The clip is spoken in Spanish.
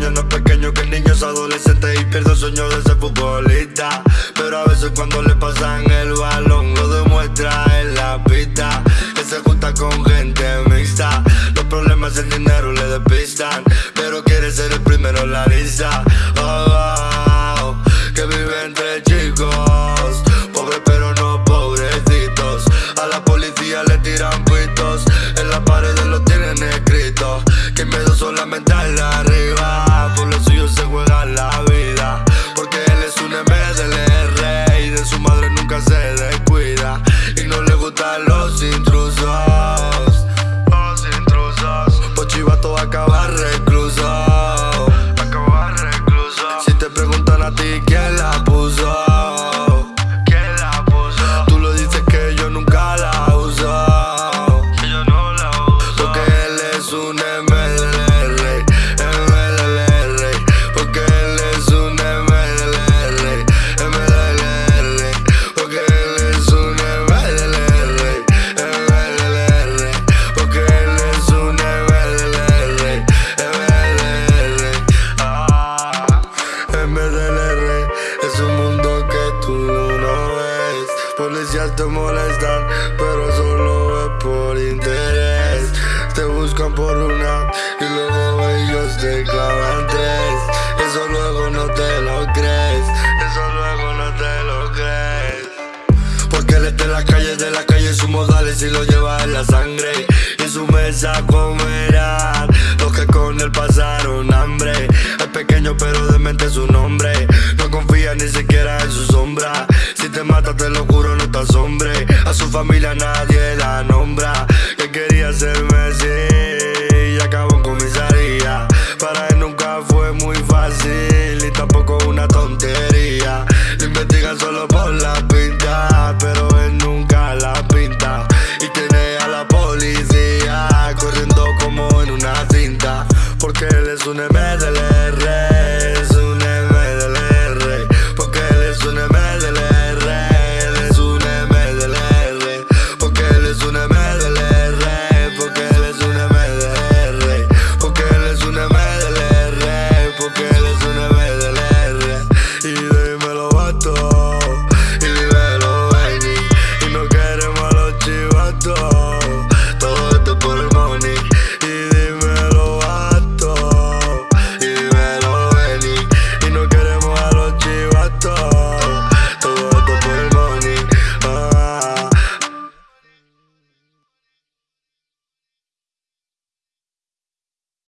ya no es pequeño que el niño es adolescente y pierde el sueño de ser futbolista. Pero a veces cuando le pasan el balón lo demuestra en la pista. Que se junta con gente mixta. Los problemas el dinero le despistan. Pero quiere ser el primero en la lista. Oh, oh, oh, que vive entre chicos. Pobres pero no pobrecitos. A la policía le tiran pitos. En las paredes lo tienen escrito. Que miedo solamente al arriba. Y no le gustan los intrusos. Los intrusos. Por chivato acaba recluso. MDLR es un mundo que tú no ves. Policías te molestan, pero solo es por interés. Te buscan por una y luego ellos te clavan tres. Eso luego no te lo crees. Eso luego no te lo crees. Porque él está en las calles de las calles, sus modales y lo lleva en la sangre. Y en su mesa comerán los que con él pasaron siempre lo juro no está sombre A su familia nadie la nombra. Que quería ser Messi y acabó en comisaría Para él nunca fue muy fácil y tampoco una tontería. Lo investigan solo por la pinta, pero él nunca la pinta. Y tiene a la policía corriendo como en una cinta. Porque él es un MDL